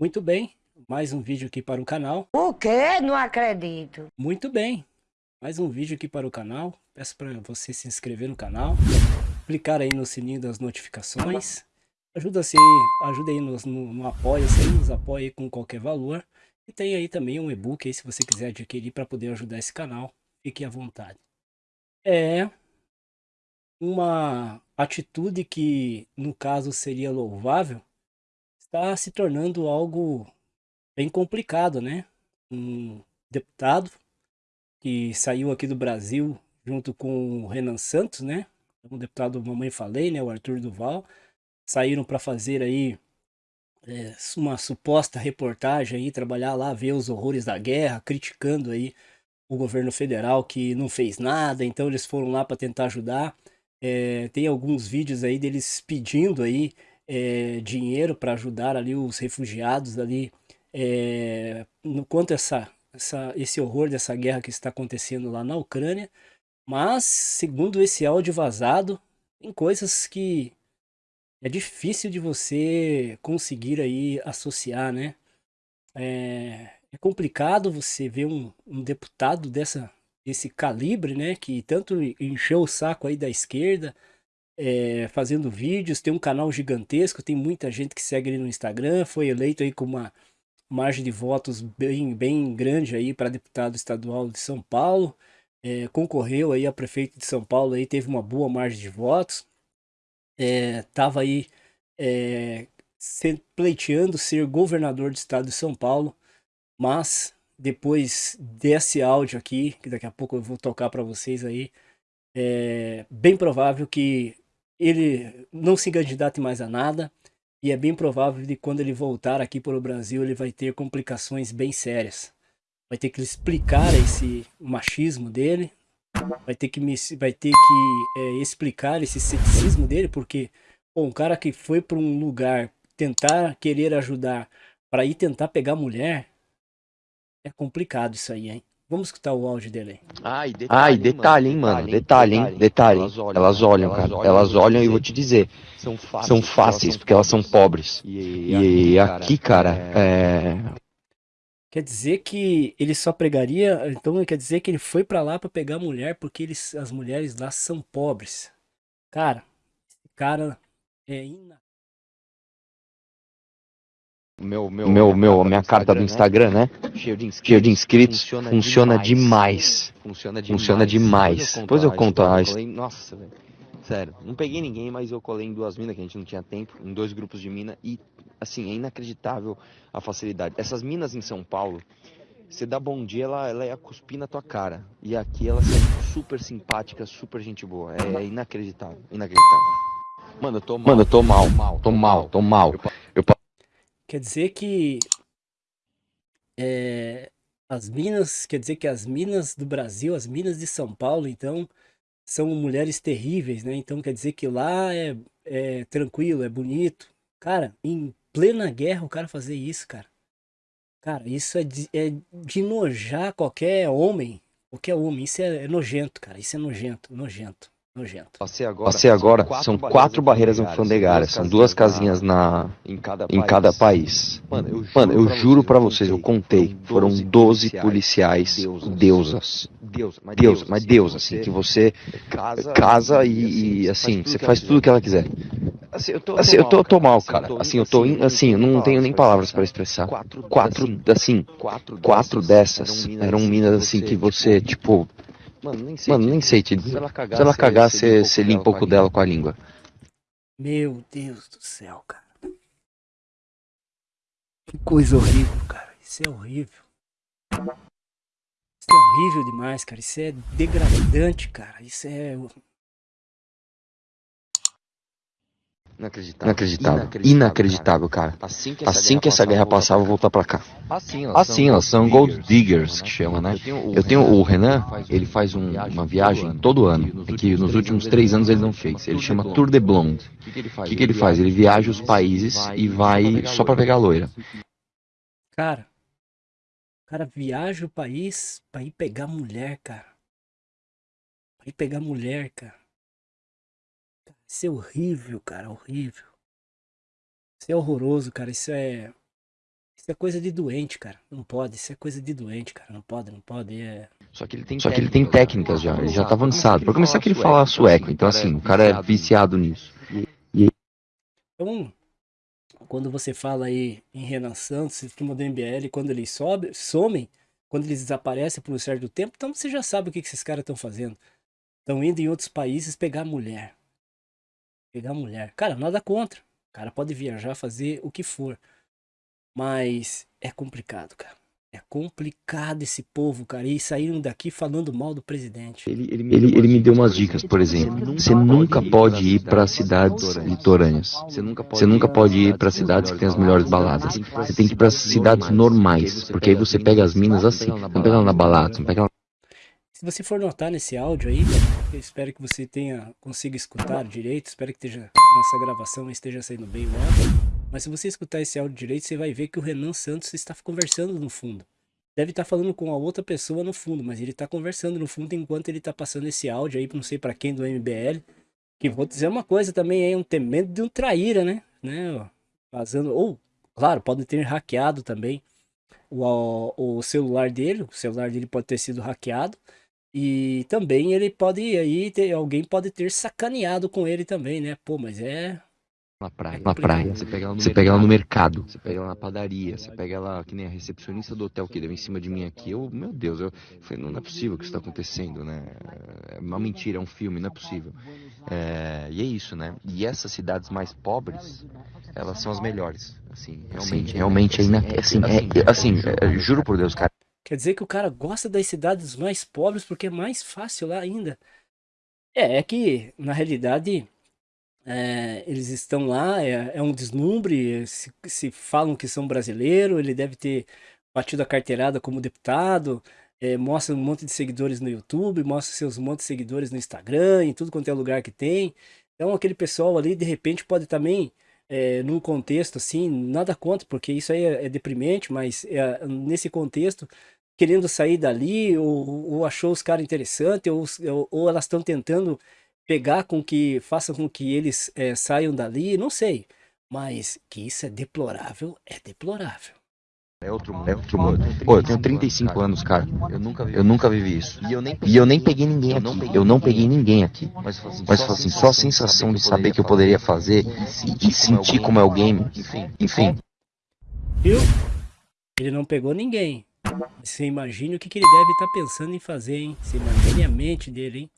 Muito bem, mais um vídeo aqui para o canal. O quê? Não acredito. Muito bem, mais um vídeo aqui para o canal. Peço para você se inscrever no canal, clicar aí no sininho das notificações. Ajuda, -se, ajuda aí no, no, no apoia-se, nos apoia com qualquer valor. E tem aí também um e-book aí se você quiser adquirir para poder ajudar esse canal. Fique à vontade. É uma atitude que no caso seria louvável, está se tornando algo bem complicado, né? Um deputado que saiu aqui do Brasil junto com o Renan Santos, né? Um deputado Mamãe Falei, né? O Arthur Duval. Saíram para fazer aí é, uma suposta reportagem aí, trabalhar lá, ver os horrores da guerra, criticando aí o governo federal que não fez nada, então eles foram lá para tentar ajudar. É, tem alguns vídeos aí deles pedindo aí é, dinheiro para ajudar ali os refugiados ali, é, no quanto essa, essa, esse horror dessa guerra que está acontecendo lá na Ucrânia. Mas, segundo esse áudio vazado, tem coisas que é difícil de você conseguir aí associar, né? É, é complicado você ver um, um deputado dessa, desse calibre, né? Que tanto encheu o saco aí da esquerda, é, fazendo vídeos, tem um canal gigantesco, tem muita gente que segue ele no Instagram, foi eleito aí com uma margem de votos bem, bem grande aí para deputado estadual de São Paulo, é, concorreu aí a prefeito de São Paulo aí, teve uma boa margem de votos, é, tava aí é, pleiteando ser governador do estado de São Paulo, mas depois desse áudio aqui, que daqui a pouco eu vou tocar para vocês aí, é bem provável que ele não se candidate mais a nada e é bem provável que quando ele voltar aqui para o Brasil ele vai ter complicações bem sérias. Vai ter que explicar esse machismo dele, vai ter que, vai ter que é, explicar esse ceticismo dele, porque um cara que foi para um lugar tentar querer ajudar para ir tentar pegar mulher, é complicado isso aí, hein? Vamos escutar o áudio dele aí. Ai, detalhe, Ai, detalhe hein, mano. Detalhe, hein? Detalhe. Elas olham, elas olham cara. Elas olham e vou te dizer. São fáceis, são fáceis porque elas são pobres. E, e aqui, cara, é... Quer dizer que ele só pregaria, então quer dizer que ele foi para lá para pegar mulher porque eles, as mulheres lá são pobres. Cara, esse cara é inacreditável meu, meu, meu, meu, minha carta do Instagram, né? Cheio de inscritos, Cheio de inscritos funciona, funciona demais. Funciona demais. Funciona demais. Depois eu conto a Nossa, velho. Sério, não peguei ninguém, mas eu colei em duas minas que a gente não tinha tempo, em dois grupos de mina e assim, é inacreditável a facilidade. Essas minas em São Paulo, você dá bom dia, ela, ela ia cuspir na tua cara. E aqui elas são super simpáticas, super gente boa. É inacreditável, inacreditável. Mano, eu tô mal. Mano, eu tô mal, tô mal, tô mal. Tô mal. Eu Quer dizer que é, as minas, quer dizer que as minas do Brasil, as minas de São Paulo, então, são mulheres terríveis, né? Então quer dizer que lá é, é tranquilo, é bonito. Cara, em plena guerra o cara fazer isso, cara. Cara, isso é de, é de nojar qualquer homem. Qualquer homem. Isso é, é nojento, cara. Isso é nojento, nojento. Nojento. Passei agora, Passei agora são, quatro, são quatro barreiras alfandegárias, são duas casinhas na, em, cada em cada país. Mano, eu juro, Mano, eu juro pra vocês, eu contei, foram 12 policiais deusas. Deus, mas Deus, mas Deus, assim, que você casa e, e assim, você faz tudo o que ela quiser. Assim, eu tô, assim, eu tô, tô mal, cara. Assim, eu tô, assim, eu não tenho nem palavras para expressar. Quatro, assim, quatro dessas eram minas, assim, que você, tipo, Mano, nem sei, Mano, nem sei te dizer. Se ela cagar, se ela cagar você, você limpa um pouco dela com a língua. Meu Deus do céu, cara. Que coisa horrível, cara. Isso é horrível. Isso é horrível demais, cara. Isso é degradante, cara. Isso é Inacreditável. Inacreditável. Inacreditável, cara. Assim que essa, assim guerra, que essa guerra passar, eu vou voltar pra cá. Assim, elas, assim, elas são gold diggers, que chama, né? Eu tenho o Renan, ele faz um, uma viagem todo ano, é que nos últimos três anos ele não fez. Ele chama Tour de Blonde. O que, que, que ele faz? Ele viaja os países e vai só pra pegar loira. Cara, o cara viaja o país pra ir pegar mulher, cara. Pra ir pegar mulher, cara. Isso é horrível, cara, horrível. Isso é horroroso, cara. Isso é. Isso é coisa de doente, cara. Não pode. Isso é coisa de doente, cara. Não pode, não pode. É... Só que ele tem, Só que ele tem técnicas já. Ele já tá avançado. Pra começar que ele fala sueco. Então, assim, o cara é viciado nisso. E... Então, quando você fala aí em Renan Santos, sistema do MBL, quando eles sobe, somem, quando eles desaparecem por um certo tempo, então você já sabe o que, que esses caras estão fazendo. Estão indo em outros países pegar mulher. Pegar mulher. Cara, nada contra. O cara pode viajar, fazer o que for. Mas é complicado, cara. É complicado esse povo, cara. E saíram daqui falando mal do presidente. Ele, ele, me, ele, ele me deu umas dicas, por exemplo. Você nunca pode ir para cidades litorâneas. Você nunca pode, você nunca pode ir para cidades que tem as melhores baladas. Você tem que ir para cidades normais. Porque aí você pega as minas assim. Não pega ela na balada, não pega ela se você for notar nesse áudio aí, eu espero que você tenha consiga escutar direito, espero que esteja, nossa gravação esteja saindo bem o áudio. Mas se você escutar esse áudio direito, você vai ver que o Renan Santos está conversando no fundo. Deve estar falando com a outra pessoa no fundo, mas ele está conversando no fundo enquanto ele está passando esse áudio aí, não sei para quem do MBL. Que vou dizer uma coisa também, é um temendo de um traíra, né? né? Vazando, ou, claro, pode ter hackeado também o, o celular dele, o celular dele pode ter sido hackeado. E também ele pode aí ter, alguém pode ter sacaneado com ele também, né? Pô, mas é na praia. Na praia. Você pega ela no, você pega ela no mercado. Você pega ela na padaria. Você pega ela, que nem a recepcionista do hotel que deu em cima de mim aqui. Eu, meu Deus, eu falei, não é possível que isso está acontecendo, né? É uma mentira, é um filme, não é possível. É, e é isso, né? E essas cidades mais pobres, elas são as melhores. Assim, realmente, Sim, realmente é, ina... assim, é, assim, é, juro por Deus, cara. Quer dizer que o cara gosta das cidades mais pobres porque é mais fácil lá ainda. É, é que, na realidade, é, eles estão lá, é, é um deslumbre, se, se, falam que são brasileiros, ele deve ter batido a carteirada como deputado, é, mostra um monte de seguidores no YouTube, mostra seus monte de seguidores no Instagram, em tudo quanto é lugar que tem. Então aquele pessoal ali, de repente, pode também, é, num contexto assim, nada contra, porque isso aí é, é deprimente, mas é, nesse contexto, querendo sair dali, ou, ou achou os caras interessantes, ou, ou elas estão tentando pegar com que, faça com que eles é, saiam dali, não sei. Mas que isso é deplorável, é deplorável. É outro mundo. É outro mundo. Pô, eu tenho 35 anos, cara. Eu nunca vi, eu nunca vivi isso. E eu nem peguei, eu nem peguei ninguém aqui. Eu não peguei ninguém aqui. Mas, Mas assim, só a sensação de saber que eu poderia fazer e, sentir como é o game. Enfim. Enfim. Viu? Ele não pegou ninguém. Você imagina o que, que ele deve estar tá pensando em fazer, hein? Você imagine a mente dele, hein?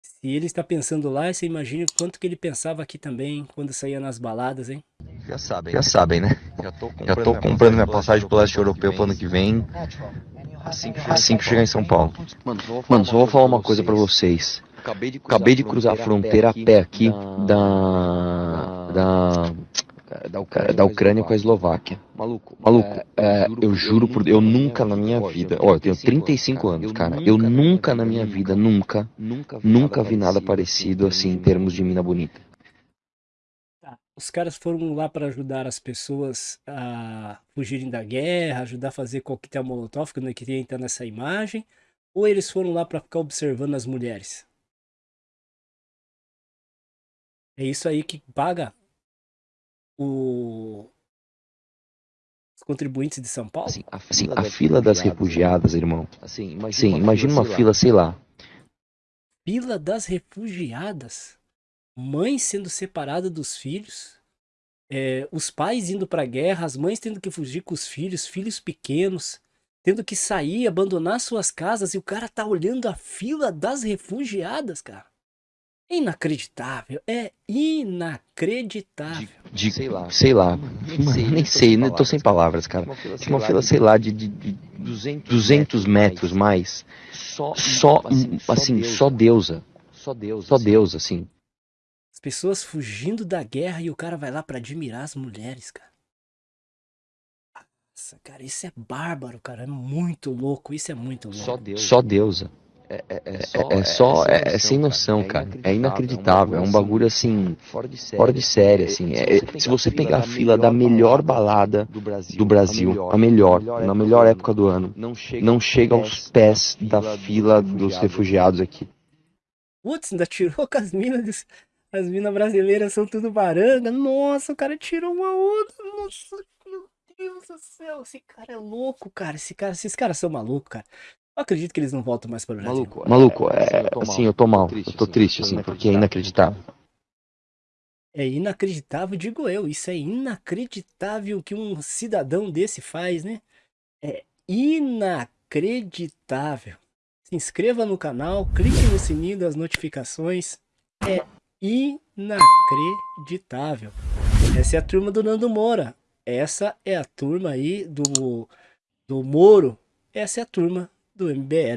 Se ele está pensando lá, você imagina quanto que ele pensava aqui também, quando saía nas baladas, hein? Já sabem, já sabem, né? Já tô comprando, Já tô comprando minha passagem pro leste europeu pro ano que vem. Assim que, assim que chegar em São Paulo. Mano, só vou falar uma coisa para vocês. Acabei de cruzar a fronteira a pé aqui da... da da Ucrânia, da Ucrânia com a Eslováquia. Maluco, maluco, é, é, eu juro por Deus, eu nunca na minha vida, ó, eu tenho 35 anos, cara, eu nunca na minha vida, nunca, nunca vi nada parecido assim em termos de mina bonita. Tá, os caras foram lá para ajudar as pessoas a fugirem da guerra, ajudar a fazer coquetel molotov, que não queria entrar nessa imagem, ou eles foram lá para ficar observando as mulheres? É isso aí que paga o... os contribuintes de São Paulo? Assim, a fila, assim, a fila das refugiadas, irmão. Assim, imagina, Sim, uma, imagina fila, uma fila, sei lá. Fila das refugiadas. Mães sendo separadas dos filhos. É, os pais indo para a guerra, as mães tendo que fugir com os filhos, filhos pequenos, tendo que sair, abandonar suas casas, e o cara tá olhando a fila das refugiadas, cara. É inacreditável, é inacreditável. De, de sei lá, sei lá, nem sei, nem sei, né? tô sem palavras, cara. Tinha uma fila, sei lá, de, de, de 200 metros mais, só, só assim, assim só deusa, só Deus, só Deus, assim. As pessoas fugindo da guerra e o cara vai lá para admirar as mulheres, cara. Nossa, cara, isso é bárbaro, cara, é muito louco, isso é muito louco. Só Deus. Só deusa. É, é, é, só, é, só, é, é sem noção, cara. É inacreditável. É um bagulho assim, fora de série, assim. se você pegar a fila da melhor balada do Brasil, a melhor, na melhor época do ano, não chega aos pés da fila dos refugiados aqui. Putz, ainda tirou com as minas. As minas brasileiras são tudo baranga. Nossa, o cara tirou uma outra. Nossa, meu Deus do do céu, esse cara é louco, cara. Esse cara, esses caras são malucos, cara. Eu acredito que eles não voltam mais para o Brasil. Maluco, maluco, é, assim, eu tô mal. Eu tô triste, assim, porque é inacreditável. É inacreditável, digo eu. Isso é inacreditável que um cidadão desse faz, né? É inacreditável. Se inscreva no canal, clique no sininho das notificações. É inacreditável. Essa é a turma do Nando Moura. Essa é a turma aí do, do Moro. Essa é a turma doing bad.